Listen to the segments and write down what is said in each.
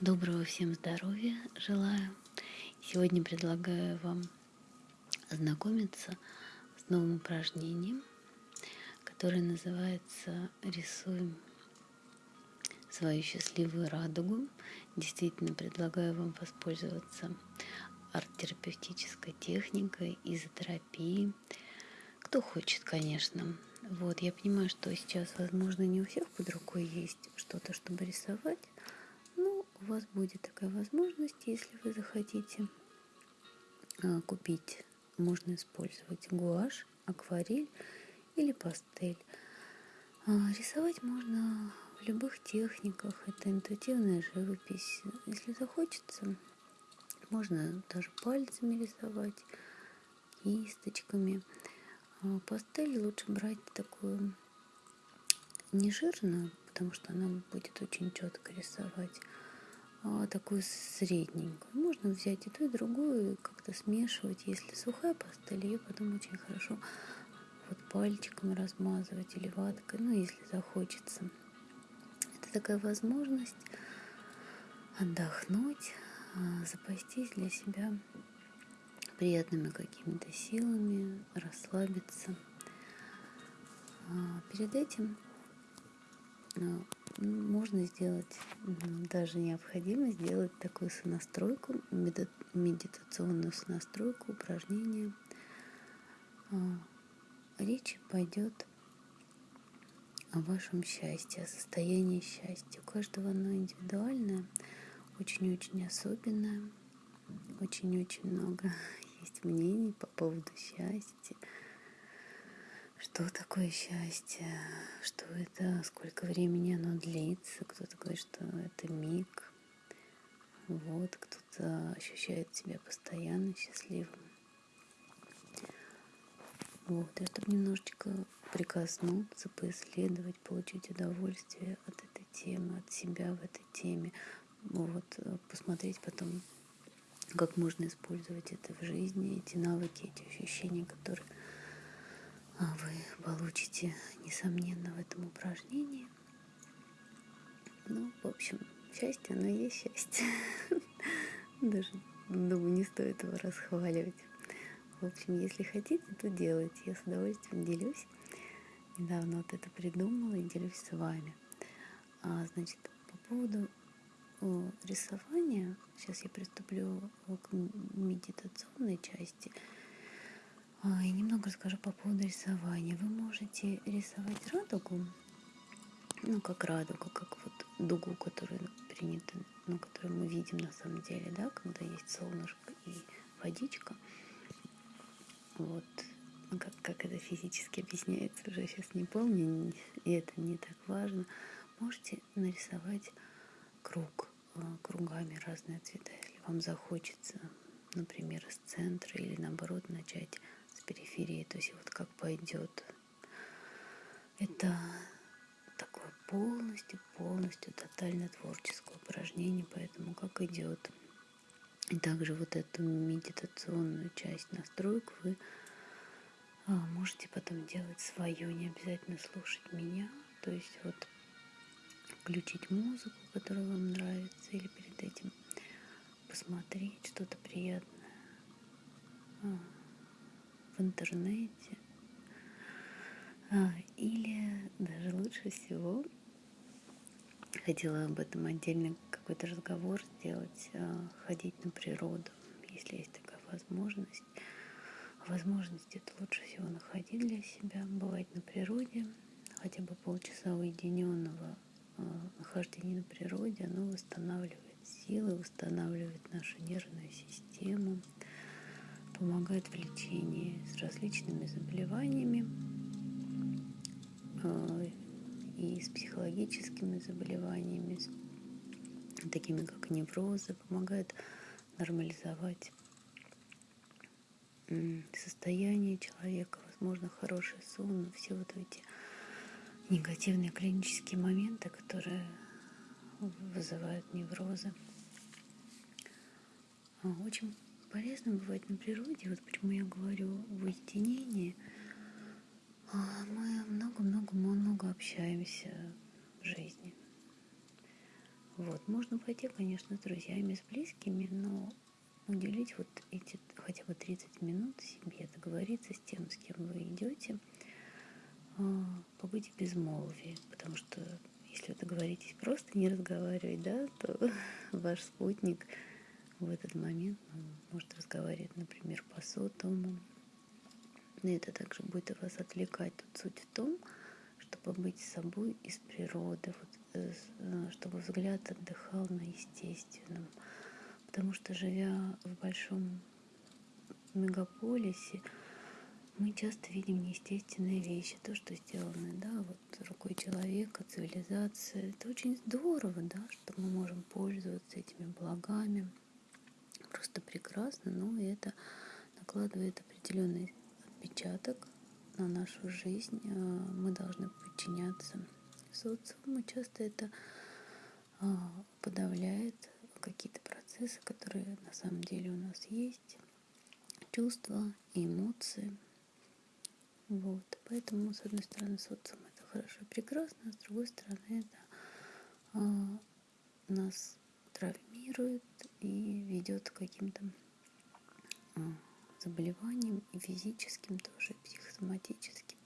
Доброго всем здоровья желаю. Сегодня предлагаю вам ознакомиться с новым упражнением, которое называется «Рисуем свою счастливую радугу». Действительно предлагаю вам воспользоваться арт-терапевтической техникой, изотерапией. Кто хочет, конечно. Вот, я понимаю, что сейчас, возможно, не у всех под рукой есть что-то, чтобы рисовать, у вас будет такая возможность, если вы захотите а, купить, можно использовать гуашь, акварель или пастель. А, рисовать можно в любых техниках, это интуитивная живопись. Если захочется, можно даже пальцами рисовать, кисточками. А, пастель лучше брать такую не жирную, потому что она будет очень четко рисовать, такую средненькую. Можно взять и ту, и другую, и как-то смешивать. Если сухая пастель, ее потом очень хорошо вот пальчиком размазывать или ваткой, ну, если захочется. Это такая возможность отдохнуть, а, запастись для себя приятными какими-то силами, расслабиться. А, перед этим можно сделать, даже необходимо сделать такую сонастройку, медитационную сонастройку, упражнение. А, речь пойдет о вашем счастье, о состоянии счастья. У каждого оно индивидуальное, очень-очень особенное, очень-очень много есть мнений по поводу счастья что такое счастье, что это, сколько времени оно длится. Кто-то говорит, что это миг. Вот, кто-то ощущает себя постоянно счастливым. Вот, и чтобы немножечко прикоснуться, поисследовать, получить удовольствие от этой темы, от себя в этой теме. Вот, посмотреть потом, как можно использовать это в жизни, эти навыки, эти ощущения, которые вы получите, несомненно, в этом упражнении. Ну, в общем, счастье, оно есть счастье. Даже, думаю, не стоит его расхваливать. В общем, если хотите, то делайте. Я с удовольствием делюсь. Недавно вот это придумала и делюсь с вами. А, значит, по поводу рисования, сейчас я приступлю к медитационной части – а, и немного расскажу по поводу рисования. Вы можете рисовать радугу, ну, как радуга, как вот дугу, которую принято, ну, которую мы видим на самом деле, да, когда есть солнышко и водичка. Вот, ну, как, как это физически объясняется, уже сейчас не помню, и это не так важно. Можете нарисовать круг, а, кругами разные цвета, если вам захочется, например, из центра или наоборот начать периферии, то есть вот как пойдет. Это такое полностью, полностью тотально творческое упражнение, поэтому как идет. И также вот эту медитационную часть настроек вы а, можете потом делать свое, не обязательно слушать меня, то есть вот включить музыку, которая вам нравится, или перед этим посмотреть что-то приятное. В интернете. А, или даже лучше всего хотела об этом отдельно какой-то разговор сделать, а, ходить на природу, если есть такая возможность. Возможность это лучше всего находить для себя, бывать на природе, хотя бы полчаса уединенного а, нахождения на природе, оно восстанавливает силы, восстанавливает нашу нервную систему, помогает в лечении с различными заболеваниями а, и с психологическими заболеваниями, такими как неврозы, помогает нормализовать состояние человека, возможно, хороший сон, все вот эти негативные клинические моменты, которые вызывают неврозы. Очень полезно бывает на природе, вот почему я говорю в уединении, а, мы много-много-много общаемся в жизни. Вот, можно пойти, конечно, с друзьями, с близкими, но уделить вот эти хотя бы 30 минут себе, договориться с тем, с кем вы идете, а, побыть в безмолвии, потому что если вы договоритесь просто не разговаривать, да, то ваш спутник в этот момент ну, может разговаривать, например, по сотовому. И это также будет вас отвлекать. Тут суть в том, чтобы быть собой из природы, вот, э, э, чтобы взгляд отдыхал на естественном. Потому что живя в большом мегаполисе, мы часто видим неестественные вещи, то, что сделано, да, вот рукой человека, цивилизация. Это очень здорово, да, что мы можем пользоваться этими благами. Просто прекрасно, но это накладывает определенный отпечаток на нашу жизнь. А, мы должны подчиняться социуму. Часто это а, подавляет какие-то процессы, которые на самом деле у нас есть, чувства эмоции. Вот. Поэтому, с одной стороны, социум это хорошо и прекрасно, а с другой стороны, это а, нас травмирует и ведет к каким-то а, заболеваниям и физическим тоже, и психосоматическим.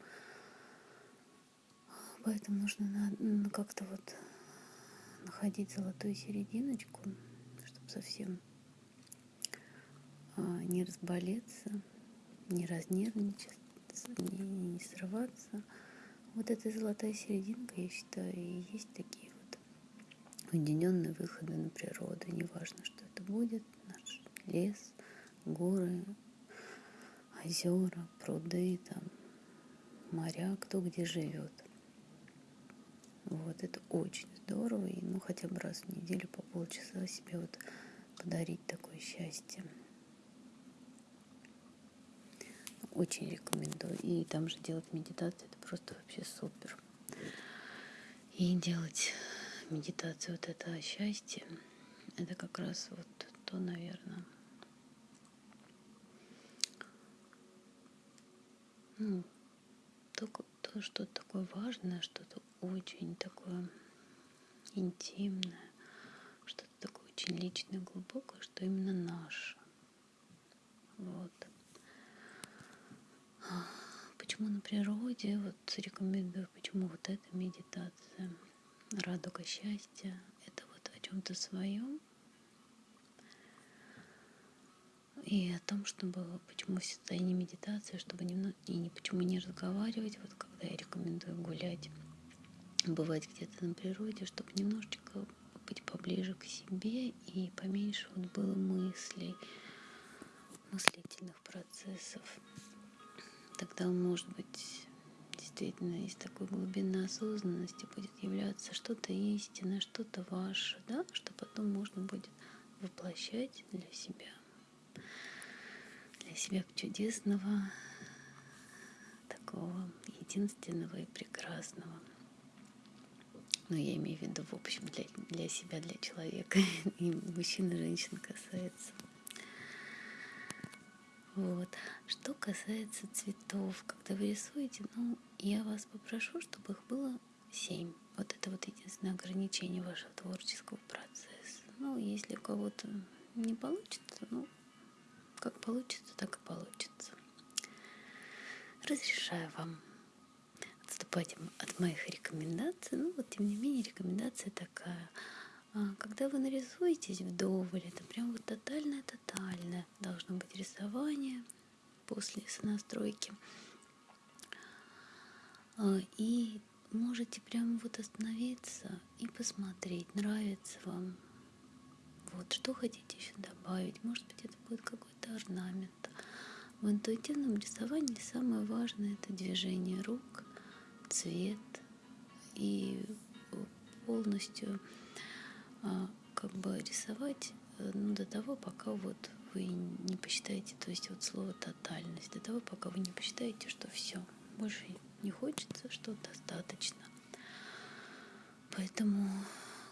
Поэтому нужно ну, как-то вот находить золотую серединочку, чтобы совсем а, не разболеться, не разнервничаться, не, срываться. Вот эта золотая серединка, я считаю, и есть такие уединенные выходы на природу. Неважно, что это будет, наш лес, горы, озера, пруды, там, моря, кто где живет. Вот, это очень здорово. И ну хотя бы раз в неделю по полчаса себе вот подарить такое счастье. Очень рекомендую. И там же делать медитацию, это просто вообще супер. И делать медитацию вот это счастье, это как раз вот то, наверное, ну, то, то что-то такое важное, что-то очень такое интимное, что-то такое очень личное, глубокое, что именно наше. Вот. Почему на природе, вот рекомендую, почему вот эта медитация, радуга счастья, это вот о чем-то своем, и о том, чтобы почему в состоянии медитации, чтобы немного и не почему не разговаривать, вот когда я рекомендую гулять бывать где-то на природе, чтобы немножечко быть поближе к себе и поменьше вот было мыслей, мыслительных процессов. Тогда, может быть, действительно из такой глубины осознанности будет являться что-то истинное, что-то ваше, да, что потом можно будет воплощать для себя, для себя чудесного, такого единственного и прекрасного – ну, я имею в виду, в общем, для, для себя, для человека. И мужчин и женщин касается. Вот. Что касается цветов, когда вы рисуете, ну, я вас попрошу, чтобы их было семь. Вот это вот единственное ограничение вашего творческого процесса. Ну, если у кого-то не получится, ну, как получится, так и получится. Разрешаю вам отступать от моих рекомендаций. Ну, вот, тем не менее, рекомендация такая. А, когда вы нарисуетесь вдоволь, это прям вот тотальное-тотальное должно быть рисование после сонастройки. А, и можете прямо вот остановиться и посмотреть, нравится вам. Вот, что хотите еще добавить. Может быть, это будет какой-то орнамент. В интуитивном рисовании самое важное это движение рук, цвет и полностью как бы рисовать э, ну, до того, пока вот вы не посчитаете, то есть вот слово тотальность, до того, пока вы не посчитаете, что все, больше не хочется, что достаточно. Поэтому,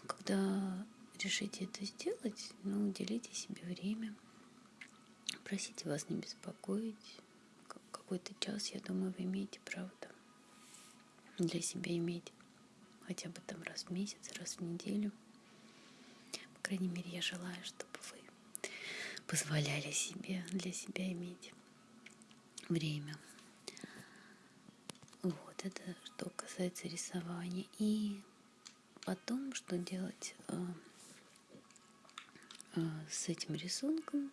когда решите это сделать, ну, уделите себе время, просите вас не беспокоить. Какой-то час, я думаю, вы имеете право для себя иметь хотя бы там раз в месяц, раз в неделю. Крайней мере, я желаю, чтобы вы позволяли себе для себя иметь время. Вот это что касается рисования. И потом, что делать э, э, с этим рисунком,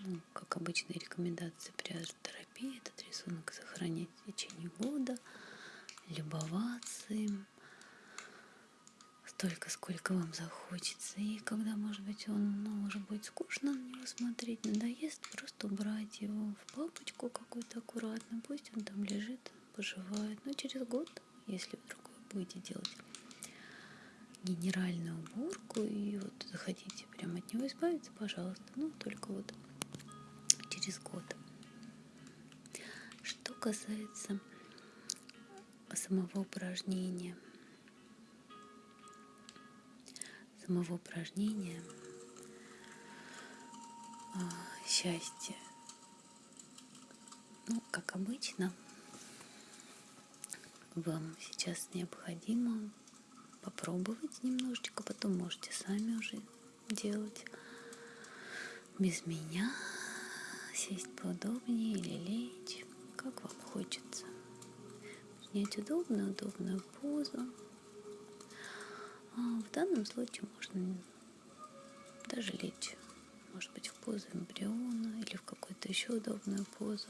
ну, как обычные рекомендации при арт-терапии, этот рисунок сохранять в течение года, любоваться им, столько, сколько вам захочется. И когда, может быть, он ну, уже будет скучно на него смотреть, надоест, просто убрать его в папочку какую-то аккуратно. Пусть он там лежит, поживает. Но через год, если вы будете делать генеральную уборку и вот захотите прямо от него избавиться, пожалуйста. Ну, только вот через год. Что касается самого упражнения – самого упражнения а, счастье. Ну, как обычно, вам сейчас необходимо попробовать немножечко, потом можете сами уже делать без меня, сесть поудобнее или лечь, как вам хочется. Снять удобную, удобную позу. А в данном случае можно даже лечь, может быть, в позу эмбриона или в какую-то еще удобную позу.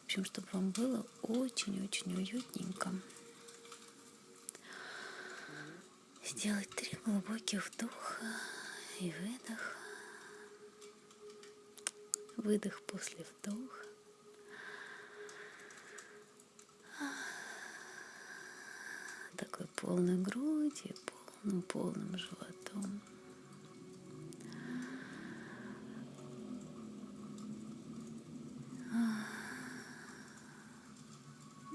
В общем, чтобы вам было очень-очень уютненько. Сделать три глубоких вдоха и выдох. Выдох после вдоха. Такой полной грудью, полным, полным животом.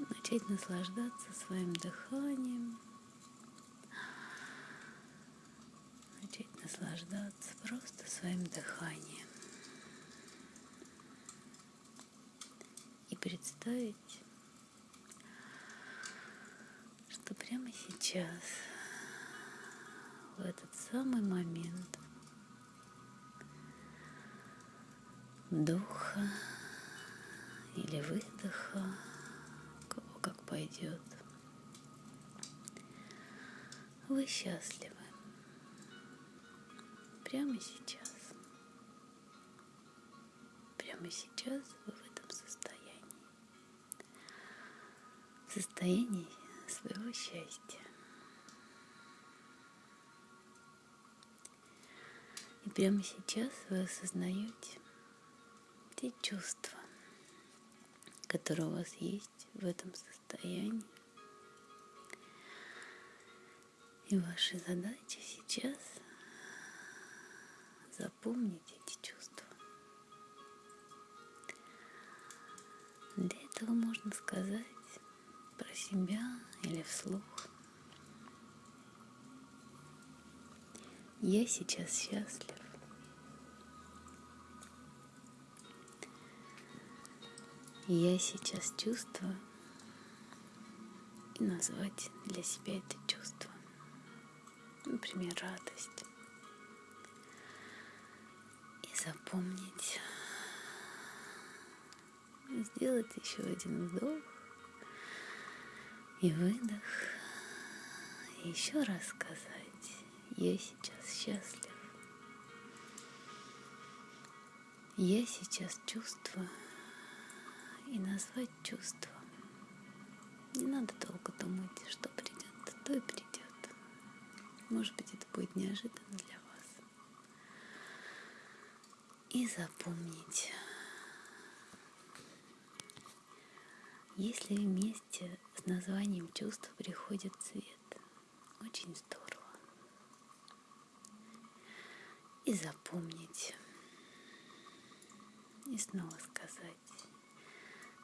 Начать наслаждаться своим дыханием. Начать наслаждаться просто своим дыханием. И представить, что прямо сейчас в этот самый момент вдоха или выдоха, кого как пойдет. Вы счастливы прямо сейчас. Прямо сейчас вы в этом состоянии. В состоянии своего счастья. Прямо сейчас вы осознаете те чувства, которые у вас есть в этом состоянии. И ваша задача сейчас запомнить эти чувства. Для этого можно сказать про себя или вслух. Я сейчас счастлив. Я сейчас чувствую и назвать для себя это чувство. Например, радость. И запомнить. Сделать еще один вдох и выдох. И еще раз сказать, я сейчас счастлив. Я сейчас чувствую и назвать чувство. Не надо долго думать, что придет, то и придет. Может быть, это будет неожиданно для вас. И запомнить, если вместе с названием чувства приходит цвет, очень здорово. И запомнить, и снова сказать,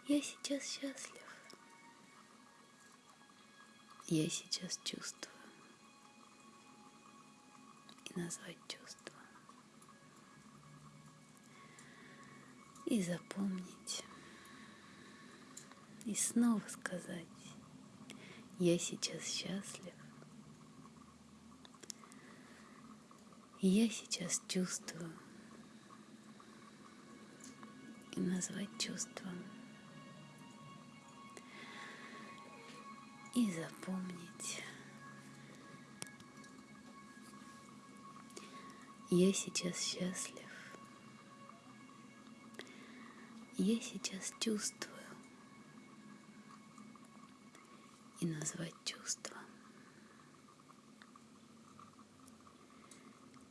я сейчас счастлив. Я сейчас чувствую. И назвать чувство. И запомнить. И снова сказать. Я сейчас счастлив. Я сейчас чувствую. И назвать чувством. И запомнить. Я сейчас счастлив. Я сейчас чувствую. И назвать чувство.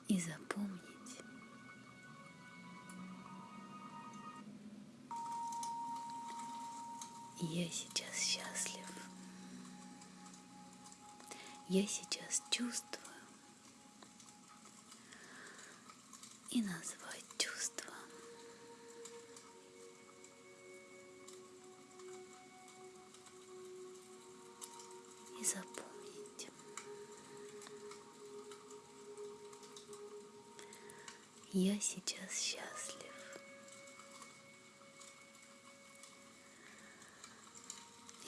И запомнить. Я сейчас счастлив. Я сейчас чувствую. И назвать чувство. И запомнить. Я сейчас счастлив.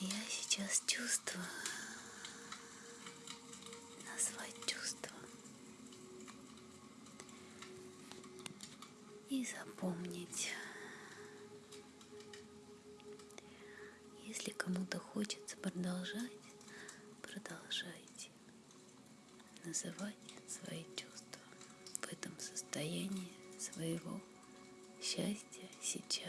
Я сейчас чувствую назвать чувство и запомнить. Если кому-то хочется продолжать, продолжайте называть свои чувства в этом состоянии своего счастья сейчас.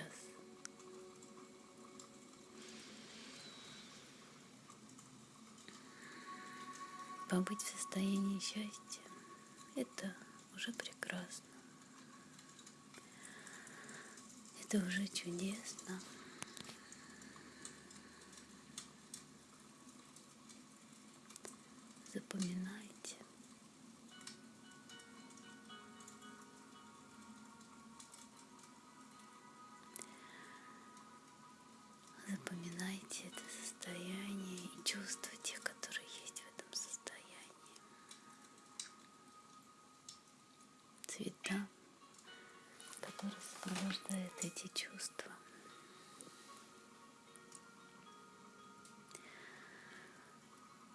Побыть в состоянии счастья – это уже прекрасно. Это уже чудесно. Запоминайте. Эти чувства.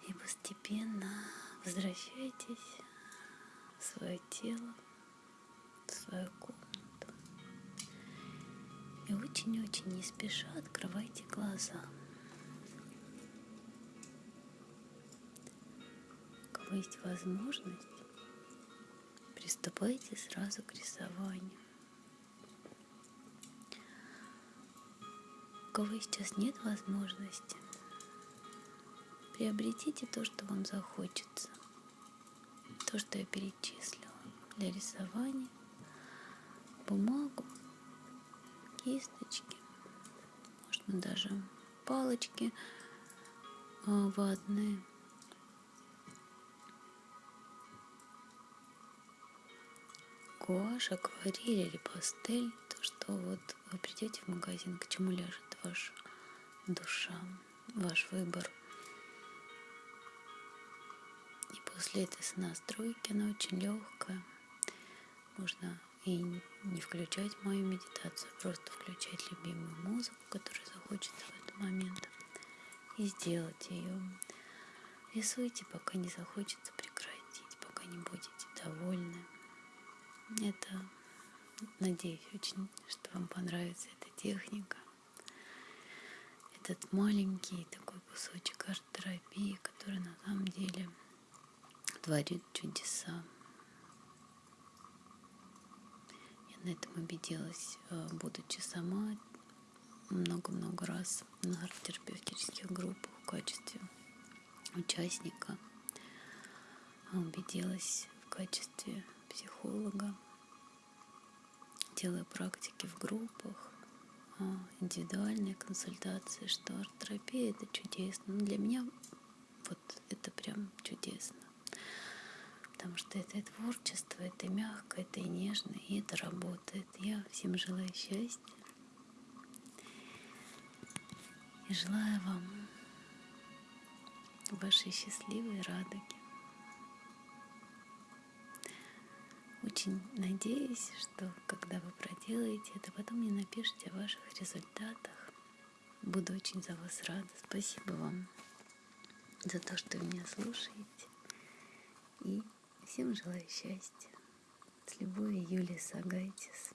И постепенно возвращайтесь в свое тело, в свою комнату. И очень-очень не спеша открывайте глаза. У кого есть возможность, приступайте сразу к рисованию. Кого сейчас нет возможности, приобретите то, что вам захочется. То, что я перечислила для рисования. Бумагу, кисточки, можно даже палочки а, ватные. Гуашь, акварель или пастель, то, что вот вы придете в магазин, к чему ляжет ваша душа, ваш выбор. И после этой настройки она очень легкая. Можно и не включать мою медитацию, а просто включать любимую музыку, которая захочется в этот момент, и сделать ее. Рисуйте, пока не захочется прекратить, пока не будете довольны. Это, надеюсь очень, что вам понравится эта техника. Этот маленький такой кусочек арт-терапии, который на самом деле творит чудеса. Я на этом убедилась, э, будучи сама много-много раз на арт-терапевтических группах в качестве участника. Убедилась в качестве психолога, делая практики в группах, а, индивидуальные консультации, что арт-терапия это чудесно. Но для меня вот это прям чудесно потому что это и творчество, это мягко, это и нежно, и это работает. Я всем желаю счастья и желаю вам вашей счастливой радуги. Очень надеюсь, что когда вы проделаете это, потом мне напишите о ваших результатах. Буду очень за вас рада. Спасибо вам за то, что вы меня слушаете. И Всем желаю счастья. С любовью, Юлия Сагайтис.